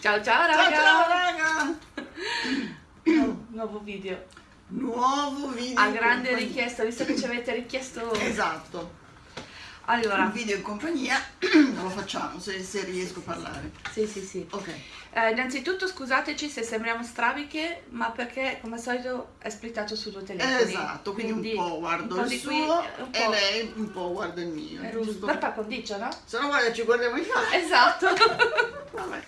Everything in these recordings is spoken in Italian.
Ciao ciao raga! Ciao ciao raga! Nu- nuovo video. Nuovo video. A grande richiesta, visto che ci avete richiesto. Esatto. Allora, Un video in compagnia lo facciamo se, se riesco a parlare. sì, sì, sì. Ok. Eh, innanzitutto scusateci se sembriamo strabiche, ma perché come al solito è splittato su due telefoni. Esatto, quindi, un po' guardo un po' il suo qui, e lei un po' guarda il mio. Eh, giusto? Per par condicio, no? Se no guarda ci guardiamo in faccia. Esatto. Vabbè.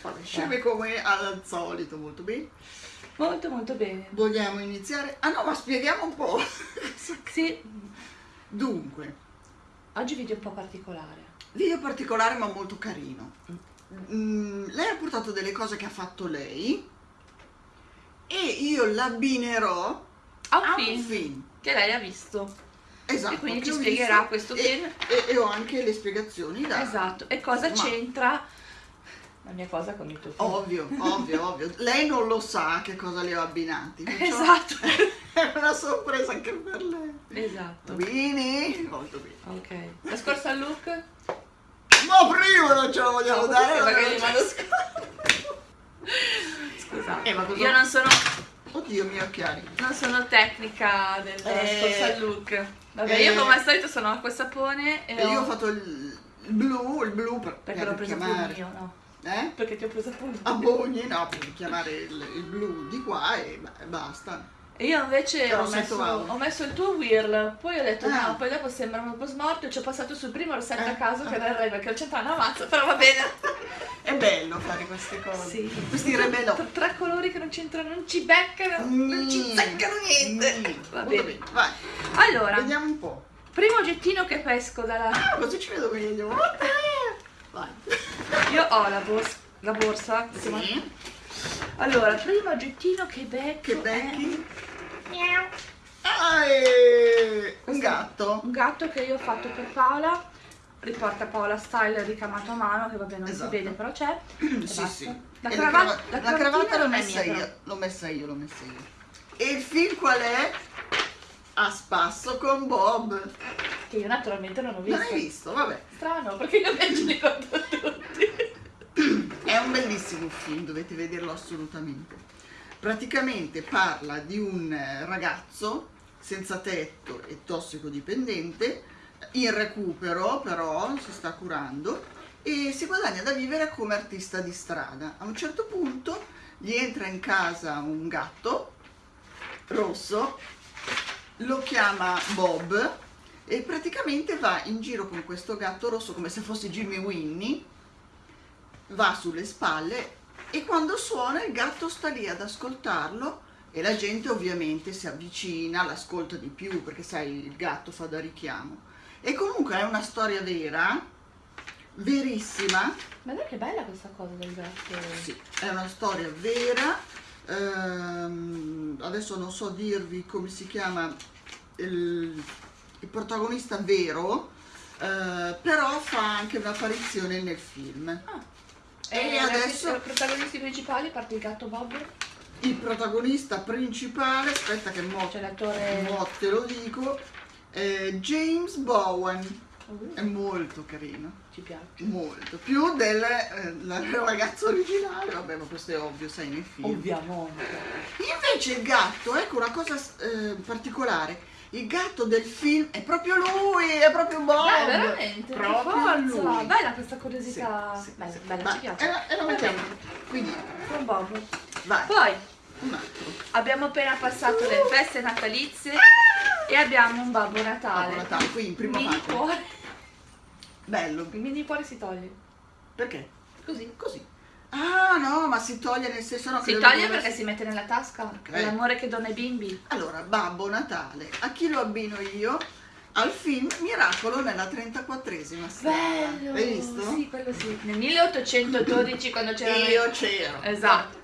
Vabbè, sceme come al solito, molto bene. molto molto bene. Vogliamo iniziare? Ah no, ma spieghiamo un po'. Sì, Dunque, oggi video un po' particolare. video particolare ma molto carino. Mm, lei ha portato delle cose che ha fatto lei e io l'abbinerò Ha un a film, un film. che lei ha visto. Esatto, E quindi ci spiegherà visto questo e- film. E, e ho anche le spiegazioni da... Esatto. E cosa c'entra la mia cosa con il tuo film? Ovvio, ovvio, ovvio. Lei non lo sa che cosa le ho abbinati. Esatto. È una sorpresa anche per lei. Esatto. Bene, molto bene. Ok. La scorsa look? Ma prima non ce la vogliamo No, dare ce- mando Scusate. Eh, ma cosa- Io non sono, Oddio, miei occhiali. non sono tecnica del, della Eh, scorsa look. Vabbè, eh, io come al solito sono acqua e sapone e, E io ho ho- fatto il, blu, il blu per, Perché per l'ho preso più mio, no? Eh? Perché ti ho preso appunto. A Bogni, no, per chiamare il, il blu di qua e ba- e basta. E io invece Che ho messo, ho messo il tuo whirl, poi ho detto Ah. no, poi dopo sembra un po' smorto e ci ho passato sul primo rossetto Eh. a caso che era il re perché ho centrato una mazza, però va bene. È bello fare queste cose. Sì. Questi rebello. Tre, tre colori che non c'entrano, non ci beccano, non ci zeccano niente. Mm, Va molto bene. Vai, Allora, vediamo un po'. primo oggettino che pesco dalla... Ah, così ci vedo meglio. Vai. Io ho la, bors- la borsa. Sì. Allora, primo oggettino che becco Che becchi? Ah, e... un gatto. un gatto che io ho fatto per Paola. Riporta Paola Style ricamato a mano, che vabbè non Esatto. si vede, però c'è. Sì, sì. La, E crava- crava- la la cravatta l'ho messa mia, io. L'ho messa io, l'ho messa io. E il film qual è? A spasso con Bob. Che io naturalmente non ho visto. Non hai visto? Vabbè. Strano, perché io invece li guardo tutti. È un bellissimo film, dovete vederlo assolutamente. Praticamente parla di un eh, ragazzo senza tetto e tossicodipendente, in recupero però, si sta curando e si guadagna da vivere come artista di strada. A un certo punto gli entra in casa un gatto rosso, lo chiama Bob e praticamente va in giro con questo gatto rosso come se fosse Jimmy Winnie va sulle spalle e quando suona il gatto sta lì ad ascoltarlo e la gente ovviamente si avvicina, l'ascolta di più perché sai il gatto fa da richiamo. E comunque è una storia vera, verissima, Ma dai che bella questa cosa del gatto. sì, è una storia vera, ehm, adesso non so dirvi come si chiama il, il protagonista vero, eh, però fa anche un'apparizione nel film. Ah. E E adesso- adesso i protagonisti principali, a parte il gatto Bob, Il protagonista principale, aspetta che mo, mo te lo dico, è James Bowen, Uh, è molto carino, ci piace. molto, più del eh, ragazzo originale, vabbè ma questo è ovvio, sai nel film. Ovviamente. Invece il gatto, ecco una cosa eh, particolare, il gatto del film è proprio lui, è proprio Bob. Dai, veramente, Proprio lui. Bella questa curiosità. Sì, sì, bella, sì. bella, Vai, ci piace. E la, e la Va mettiamo. Quindi, Con Bob. vai, Poi un altro. abbiamo appena passato le feste natalizie e abbiamo un Babbo Natale. Babbo Natale, qui in prima mini parte. cuore. Bello. Il mini cuore si toglie. Perché? Così. Così. Ah no, ma si toglie nel senso no, Si toglie perché si mette nella tasca. Ok. È l'amore che dona ai bimbi. Allora, Babbo Natale, a chi lo abbino io? Al film Miracolo nella 34esima strada. Bello! Hai visto? Sì, quello sì. Nel 1812 quando c'erano... Io c'ero. Esatto.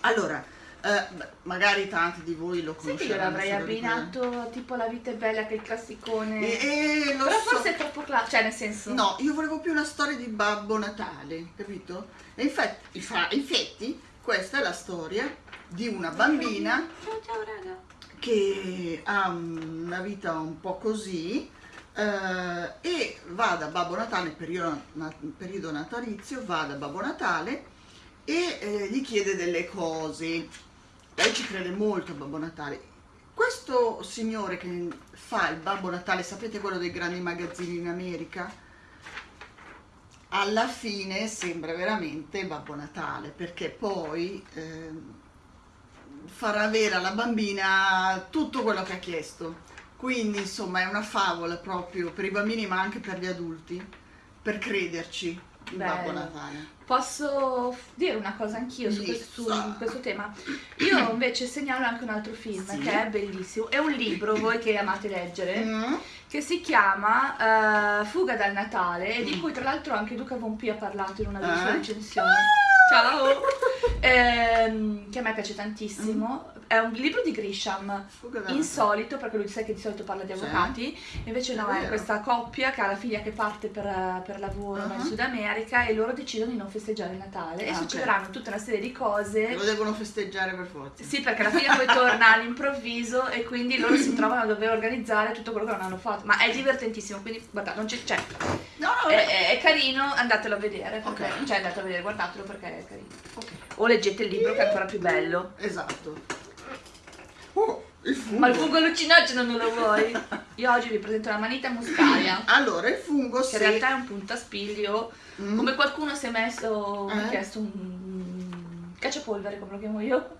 Allora, eh, beh, magari tanti di voi lo Sai che io l'avrei abbinato tipo La vita è bella che è il classicone. E, e lo Però so- forse è troppo classico, cioè nel senso... No, io volevo più una storia di Babbo Natale, capito? E infatti, fa- infatti, questa è la storia di una bambina Ciao ciao raga. che ha una vita un po' così, eh, e va da Babbo Natale, periodo, na- periodo natalizio, va da Babbo Natale e eh, gli chiede delle cose. Lei ci crede molto a Babbo Natale. Questo signore che fa il Babbo Natale, sapete quello dei grandi magazzini in America? Alla fine sembra veramente Babbo Natale perché poi ehm, farà avere alla bambina tutto quello che ha chiesto. Quindi insomma è una favola proprio per i bambini ma anche per gli adulti, per crederci in Babbo Bello. Natale. Posso dire una cosa anch'io su su questo tema? Io invece segnalo anche un altro film Sì. che è bellissimo. È un libro, voi che amate leggere, Mm? che si chiama eh, Fuga dal Natale e di Mm. cui tra l'altro anche Luca Pompi ha parlato in una delle sue Eh? recensioni. Ciao! Ehm, che a me piace tantissimo. È un libro di Grisham, insolito, perché lui sai che di solito parla di Sì. avvocati, invece no, È è questa coppia che ha la figlia che parte per, per lavoro Ah. in Sud America e loro decidono di non festeggiare il Natale e Ah, ok. succederanno tutta una serie di cose. Lo devono festeggiare per forza. Sì, perché la figlia poi torna all'improvviso e quindi loro si trovano a dover organizzare tutto quello che non hanno fatto. Ma è divertentissimo, quindi guarda, non c'è, c'è. No, no, È, è- carino, andatelo a vedere. perché- Ok. Cioè andate a vedere, guardatelo perché è carino. Ok. O leggete il libro che è ancora più bello. Esatto. Oh, il fungo. Ma il fungo allucinogeno non lo vuoi? Io oggi vi presento la manita muscaria. Allora, il fungo Che se... in realtà è un puntaspiglio. Mm. Come qualcuno si è messo, mi ha Eh? chiesto un cacciapolvere, come lo chiamo io.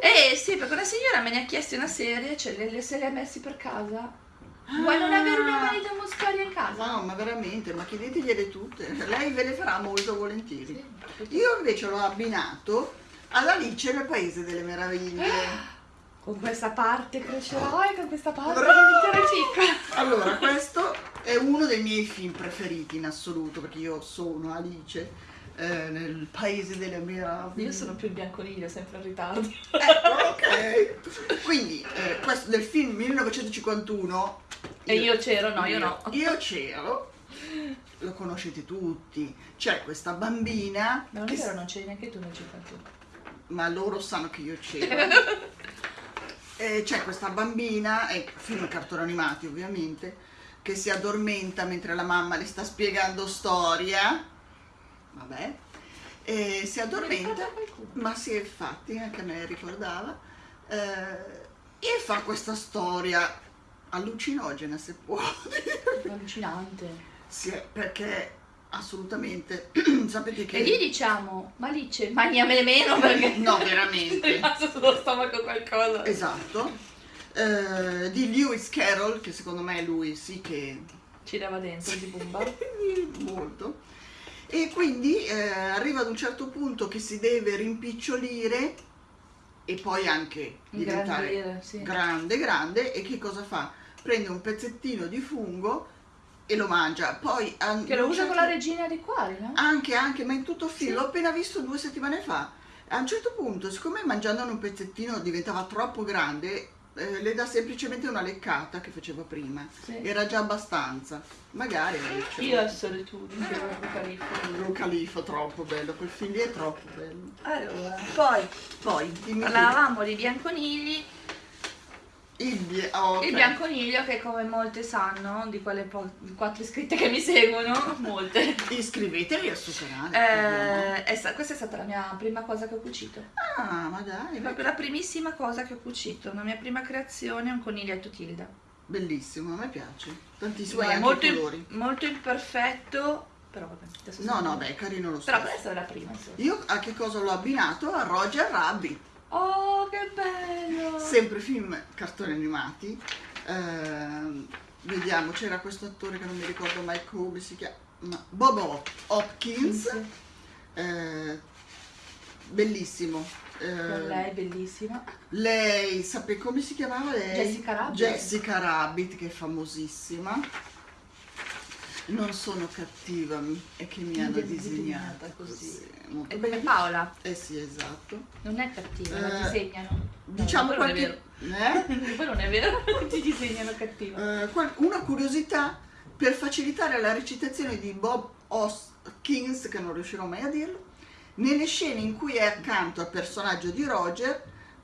Eh sì, perché una signora me ne ha chiesto una serie, cioè le, le se le ha messi per casa. Vuoi non avere una manita muscaria in casa? No, ma veramente, ma chiedetegliele tutte. Lei ve le farà molto volentieri. Io invece l'ho abbinato all'Alice nel Paese delle Meraviglie. Con questa parte crescerai, con questa parte diventerai piccola. Allora, questo è uno dei miei film preferiti in assoluto, perché io sono Alice eh, nel Paese delle Meraviglie. Io sono più il bianconiglio, sempre in ritardo. Ecco, ok. Quindi, eh, questo del film 1951. E io c'ero, no, io no. Io c'ero, lo conoscete tutti. C'è questa bambina, Ma non che è vero, non c'eri neanche tu nel 51. ma loro sanno che io c'ero. E c'è questa bambina, è film cartoni animati ovviamente, che si addormenta mentre la mamma le sta spiegando storia. Vabbè. E si addormenta. Ma sì, infatti, anche a me ricordava. eh, e fa questa storia allucinogena, se può dire. Allucinante. Sì, perché assolutamente, sapete che... E lì diciamo, ma Alice, mangiamele meno perché... No, veramente. rimasto sullo stomaco qualcosa. Esatto. Eh, di Lewis Carroll, che secondo me è lui sì che... Ci dava dentro di bomba. Molto. E quindi eh, arriva ad un certo punto che si deve rimpicciolire e poi anche diventare Ingrandire, sì. grande, grande e che cosa fa? Prende un pezzettino di fungo e lo mangia. Poi a- Che lo usa certo- con la regina di quali, no? Anche, anche, ma in tutto il film, Sì. l'ho appena visto due settimane fa. A un certo punto, siccome mangiandone un pezzettino diventava troppo grande, eh, le dà semplicemente una leccata che faceva prima. Sì. Era già abbastanza. Magari Io e solitudine, ero califfo. Lo califo, troppo bello, quel film lì è troppo bello. Allora, poi Poi, parlavamo di bianconigli. Il, bie- oh, ok. Il bianconiglio che come molte sanno, di quelle quattro iscritte che mi seguono, molte. Iscrivetevi al suo canale. Eh, è sta- questa è stata la mia prima cosa che ho cucito. Ah, ma dai, È proprio la primissima cosa che ho cucito. La mia prima creazione è un coniglietto Tilda. bellissimo, a me piace. Tantissimo, Guarda, molto, colori. molto imperfetto, però vabbè. No, no, beh, carino lo Però stesso. questa è la prima. insomma. Io a che cosa l'ho abbinato? A Roger Rabbit. Oh, che bello! Sempre film cartoni animati. Ehm, vediamo, c'era questo attore che non mi ricordo mai come si chiama. Bob Hop- Hopkins. Eh, bellissimo. Eh, lei bellissima. lei, sape come si chiamava lei? Jessica Rabbit. Jessica Rabbit, che è famosissima. Non sono cattiva, è che mi hanno Disegnata così. molto È come. Paola, Eh sì, esatto. non è cattiva, la Eh, disegnano. Diciamo no, qualche... non è Eh? vero. Poi non è vero, ti disegnano cattiva. Eh, una curiosità per facilitare la recitazione di Bob Hoskins, che non riuscirò mai a dirlo, nelle scene in cui è accanto al personaggio di Roger,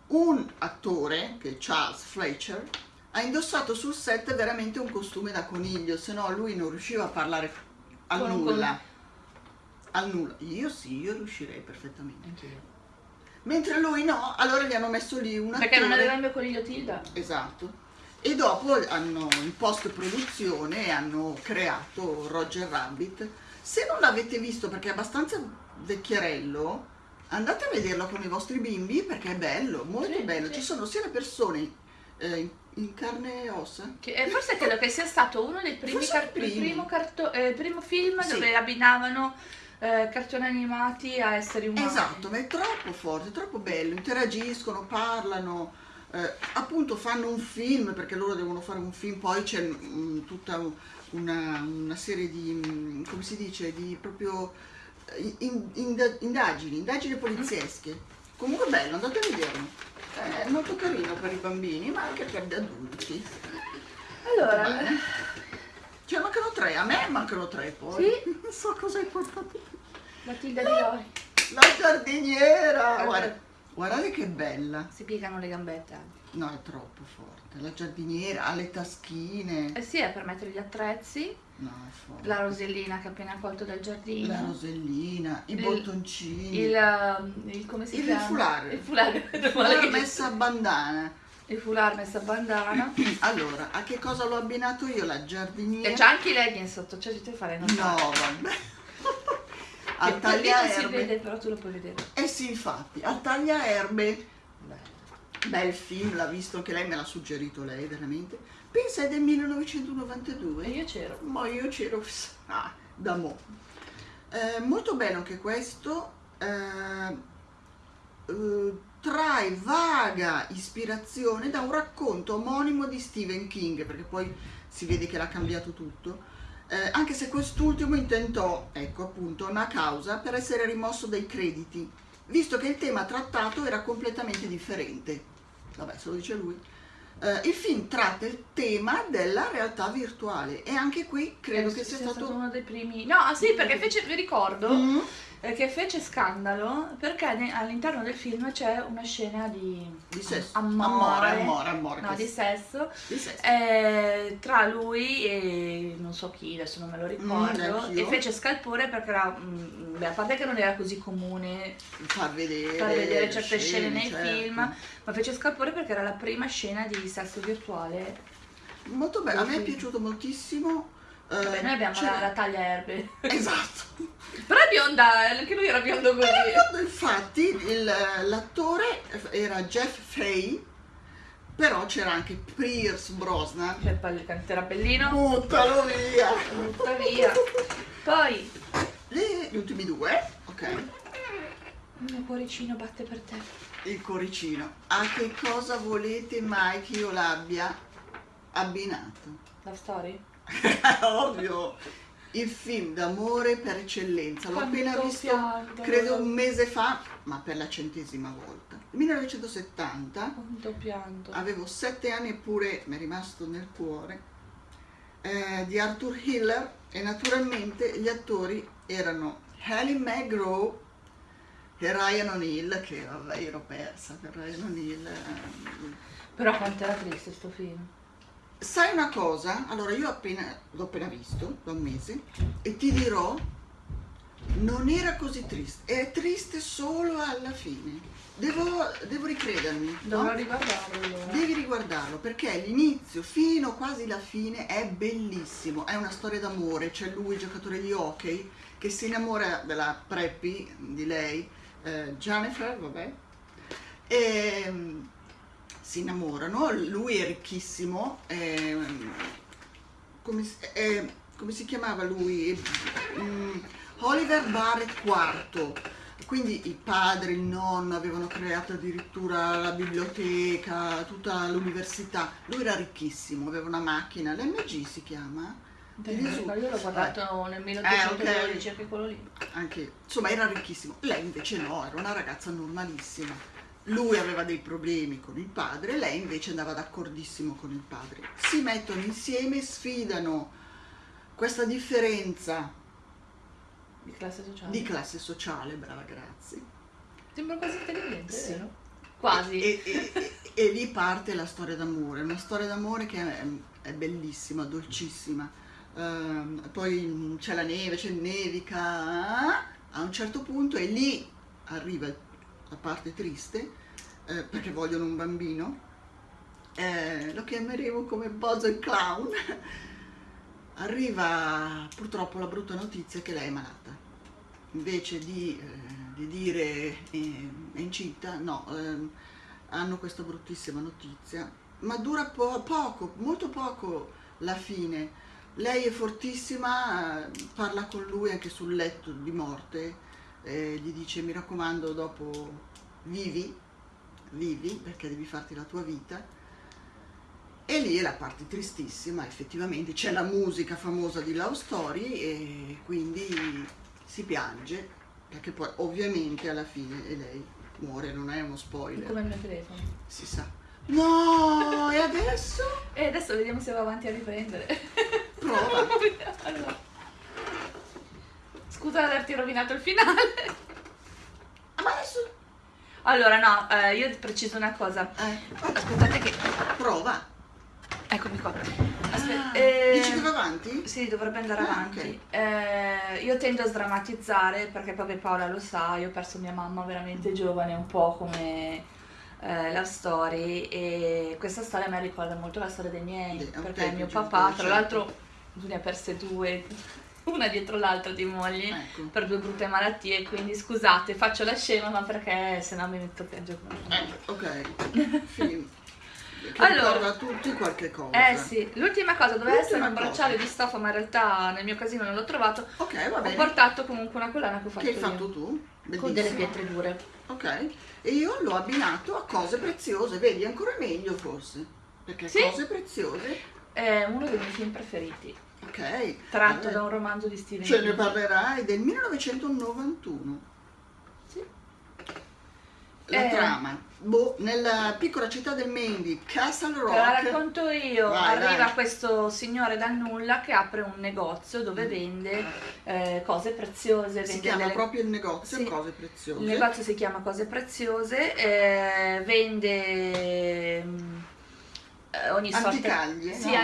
un attore, che è Charles Fletcher, ha indossato sul set veramente un costume da coniglio, se no lui non riusciva a parlare al Con nulla. Al nulla. Io sì, io riuscirei perfettamente. Anch'io. Mentre lui no, allora gli hanno messo lì un Perché non aveva il mio coniglio Tilda. Esatto. E dopo hanno in post produzione hanno creato Roger Rabbit. Se non l'avete visto perché è abbastanza vecchierello, andate a vederlo con i vostri bimbi perché è bello, molto Sì, bello. sì. Ci sono sia le persone eh, in, carne e ossa. Che, eh, forse credo che sia stato uno dei primi, car- primo. primo, eh, primo film Sì. dove abbinavano eh, cartoni animati a esseri umani. Esatto, ma è troppo forte, è troppo bello, interagiscono, parlano, eh, appunto fanno un film perché loro devono fare un film, poi c'è mm, tutta una, una serie di, mm, come si dice, di proprio eh, in- inda- indagini, indagini poliziesche. Comunque bello, andate a vederlo. È molto carino per i bambini, ma anche per gli adulti. Allora, Bene. Cioè mancano tre, a me mancano tre poi. Sì. Non so cosa hai portato. Matilda di Lori. La giardiniera! Guarda. Guarda, guardate che bella. Si piegano le gambette. anche. No, è troppo forte. La giardiniera ha le taschine. Eh sì, è per mettere gli attrezzi. No, è forte. La rosellina che ha appena colto dal giardino. La rosellina, i Il- bottoncini. Il, um, il- come si Il chiama? foulard. Il foulard. Il foulard messa a bandana. Il foulard messa a bandana. Allora, a che cosa l'ho abbinato io? La giardiniera. E c'ha anche i leggings sotto, cioè ti fare No, notare. vabbè. Al Che non si tagliaerbe. vede, però tu lo puoi vedere. Eh sì, infatti, al tagliaerbe. Beh. Bel film, l'ha visto anche lei, me l'ha suggerito lei, veramente. Pensa, è del 1992. E io c'ero. Ma io c'ero ah, da mo. Eh, molto bello anche questo. eh, eh, trae vaga ispirazione da un racconto omonimo di Stephen King, perché poi si vede che l'ha cambiato tutto. Eh, anche se quest'ultimo intentò, ecco appunto, una causa per essere rimosso dai crediti, visto che il tema trattato era completamente differente. Vabbè, se lo dice lui. Eh, il film tratta il tema della realtà virtuale e anche qui credo Eh, che sia stato... uno dei primi. No, ah, sì, perché fece, vi ricordo Mm, eh, che fece scandalo perché all'interno del film c'è una scena di, di sesso. amore, amore, amore, amore, no, di sesso di sesso. eh, tra lui e non so chi, adesso non me lo ricordo, neanch'io. e fece scalpore perché era, mm, beh, a parte che non era così comune far vedere, far vedere certe scene nei certo. film, ma fece scalpore perché era la prima scena di sesso virtuale. Molto bello, a me è piaciuto moltissimo. Vabbè, noi abbiamo c'è- la, la taglia erbe. Esatto. Però è bionda, anche lui era biondo così. Infatti il- l'attore era Jeff Fay, però c'era anche Pierce Brosnan. C'è il pal- era bellino, Buttalo via! butta via. Poi Gli, gli ultimi due, ok. il mio cuoricino batte per te. Il cuoricino. A che cosa volete mai che io l'abbia abbinato? La story? Ovvio! Il film d'amore per eccellenza. L'ho appena visto, pianto. credo un mese fa, ma per la centesima volta. 1970. Quanto pianto. avevo sette anni eppure mi è rimasto nel cuore, eh, di Arthur Hiller e naturalmente gli attori erano Halle McGraw e Ryan O'Neill, che vabbè ero persa per Ryan O'Neill. eh. Però quanto era triste sto film. Sai una cosa? Allora io appena, l'ho appena visto da un mese e ti dirò, non era così triste, è triste solo alla fine. Devo, devo ricredermi. no? Dovrò riguardarlo allora. Devi riguardarlo perché l'inizio fino quasi la fine è bellissimo, è una storia d'amore, c'è lui, giocatore di hockey, che si innamora della Preppy, di lei, eh, Jennifer, vabbè, e mm, si innamorano, lui è ricchissimo, ehm, come, si- eh, come si chiamava lui? Mm, Oliver Barrett IV. Quindi il padre, il nonno avevano creato addirittura la biblioteca, tutta l'università. Lui era ricchissimo, aveva una macchina, l'MG si chiama? Risulta? Io l'ho guardato nel Eh, 1812, ok. anche quello lì. Anche, insomma, era ricchissimo. Lei invece no, era una ragazza normalissima. Lui aveva dei problemi con il padre, lei invece andava d'accordissimo con il padre. Si mettono insieme, sfidano questa differenza Di classe sociale. di classe sociale, brava, grazie. Sembra quasi intelligente, Sì. vero? Quasi. E, e- e- e lì parte la storia d'amore, una storia d'amore che è, è bellissima, dolcissima. Ehm, poi c'è la neve, c'è il nevica, a un certo punto e lì arriva la parte triste, eh, perché vogliono un bambino. Eh, lo chiameremo come Bozo il clown. Arriva purtroppo la brutta notizia che lei è malata. Invece di, eh, di dire eh, è incinta, no, ehm, hanno questa bruttissima notizia, ma dura po- poco, molto poco la fine. Lei è fortissima, eh, parla con lui anche sul letto di morte, eh, gli dice mi raccomando dopo vivi, vivi perché devi farti la tua vita. E lì è la parte tristissima, effettivamente c'è la musica famosa di Love Story e quindi si piange, perché poi ovviamente alla fine lei muore, non è uno spoiler. Come il mio telefono. Si sa. No, e adesso? E adesso vediamo se va avanti a riprendere. Prova. Allora. Scusa di averti rovinato il finale. Ah, ma adesso? Allora, no, eh, io preciso una cosa. Eh, Aspettate che... prova. Eccomi qua. Ah, Aspetta. eh, Dici va avanti? Sì, dovrebbe andare Ah, avanti. ok. Eh, io tendo a sdrammatizzare perché proprio Paola lo sa, io ho perso mia mamma veramente giovane, un po' come eh, la story e questa storia mi ricorda molto la storia dei miei, Dei perché mio papà, tra certo. l'altro, tu ne ha perse due, una dietro l'altra di mogli. Ecco. Per due brutte malattie, quindi scusate, faccio la scema, ma perché se no mi metto a piangere Eh, ok. Film. Che Allora. a tutti qualche cosa. Eh sì, l'ultima cosa doveva essere un bracciale di stoffa, ma in realtà nel mio casino non l'ho trovato. Ok, va Ho bene. portato comunque una collana che ho fatto, Che hai fatto io, tu? con delle Bellissimo. pietre dure. Ok. E io l'ho abbinato a cose preziose, vedi, ancora meglio forse. Perché Sì. cose preziose. È uno dei miei film preferiti, Ok. tratto Vabbè. da un romanzo di Stephen Ce ne parlerai del 1991. Sì. La Eh. trama. Boh, nella piccola città del di Castle Te la Rock. racconto io, Vai, arriva vai. questo signore dal nulla che apre un negozio dove vende eh, cose preziose, Si chiama delle- proprio il negozio Sì. Cose Preziose. Il negozio si chiama Cose Preziose, eh, vende mm, eh, ogni sorta Anticaglie, Sì, no?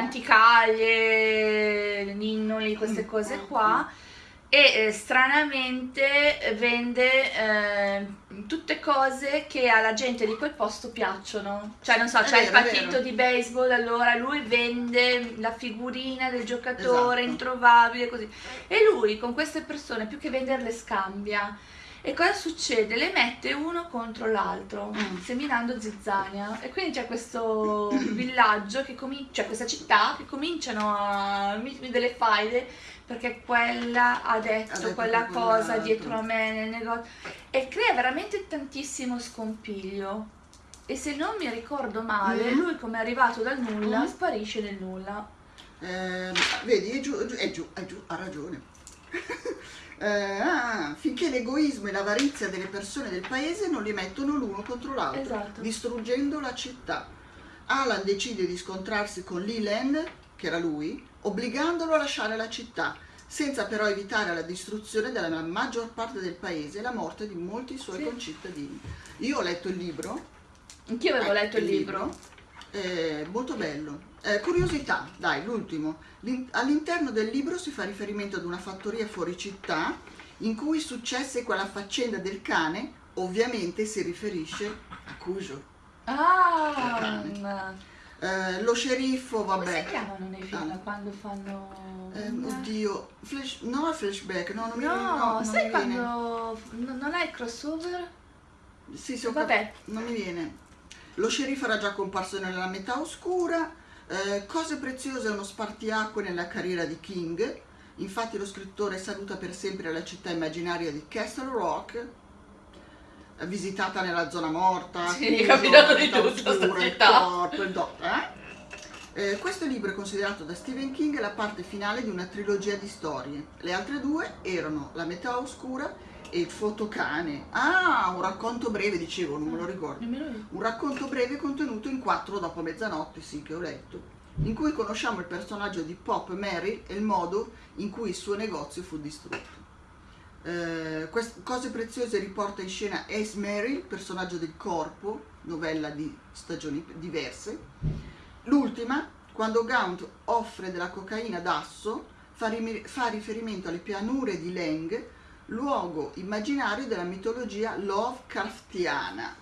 anticaglie, ninnoli, queste Mm, cose qua. E eh, stranamente vende eh, tutte cose che alla gente di quel posto piacciono. Cioè, non so, c'è il vero, è partito vero. di baseball, allora lui vende la figurina del giocatore Esatto. introvabile, così. E lui con queste persone, più che venderle, scambia. E cosa succede? Le mette uno contro l'altro, Mm. seminando zizzania. E quindi c'è questo villaggio, che comincia, cioè questa città, che cominciano a mettermi delle faide perché quella ha detto, Ha detto quella cosa dietro a me nel negozio. E crea veramente tantissimo scompiglio. E se non mi ricordo male, Mm. lui come è arrivato dal nulla, Mm. sparisce nel nulla. Eh, vedi, è giù, è giù, è giù, ha ragione. Eh, ah, finché l'egoismo e l'avarizia delle persone del paese non li mettono l'uno contro l'altro, Esatto. distruggendo la città. Alan decide di scontrarsi con Leland, che era lui, obbligandolo a lasciare la città, senza però evitare la distruzione della maggior parte del paese e la morte di molti suoi Sì. concittadini. Io ho letto il libro, Anch'io avevo eh, letto il libro. eh, molto bello. Eh, curiosità, dai, l'ultimo. L'in- all'interno del libro si fa riferimento ad una fattoria fuori città in cui successe quella faccenda del cane, ovviamente si riferisce a Cujo. Ah, Eh, lo sceriffo, come vabbè. si chiamano nei film Ah. quando fanno... Ehm, oddio, flash, no flashback, no, non mi, No, no, non sai viene. quando n- non è il crossover? Sì, sì, Vabbè. non mi viene. Lo sceriffo era già comparso nella metà oscura. Eh, Cose preziose è uno spartiacque nella carriera di King. Infatti lo scrittore saluta per sempre la città immaginaria di Castle Rock, visitata nella zona morta, Sì, chiuso, è capitato di tutto, oscura, il corpo, il do- eh? Eh, questo libro è considerato da Stephen King la parte finale di una trilogia di storie. Le altre due erano La metà oscura e Il fotocane. Ah, un racconto breve, dicevo, non me lo ricordo. Nemmeno io. Un racconto breve contenuto in quattro dopo mezzanotte, sì, che ho letto, in cui conosciamo il personaggio di Pop Mary e il modo in cui il suo negozio fu distrutto. Eh, cose preziose riporta in scena Ace Merrill, personaggio del corpo, novella di stagioni diverse. L'ultima, quando Gaunt offre della cocaina d'asso, fa, rimi- fa riferimento alle pianure di Leng, luogo immaginario della mitologia Lovecraftiana.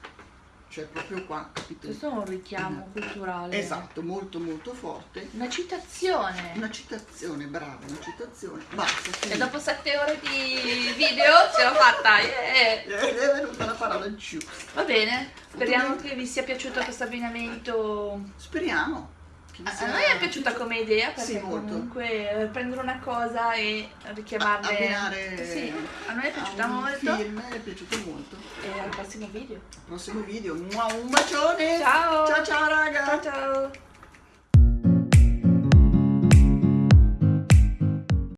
Cioè proprio qua, capito? Questo è un richiamo culturale. Esatto, molto molto forte. Una citazione. Una citazione, brava, una citazione. Basta. E finito. dopo sette ore di video ce l'ho fatta. yeah. Eh, È venuta la parola giusta. Va bene, speriamo che vi sia piaciuto questo abbinamento. Speriamo. A noi è piaciuuta come idea perché Sì, comunque eh, prendere una cosa e richiamarle. Abbinare Sì, a noi è piaciuta molto. film è piaciuto molto. E al prossimo video. Prossimo video, un bacione. Ciao! Ciao ciao raga. Ciao ciao!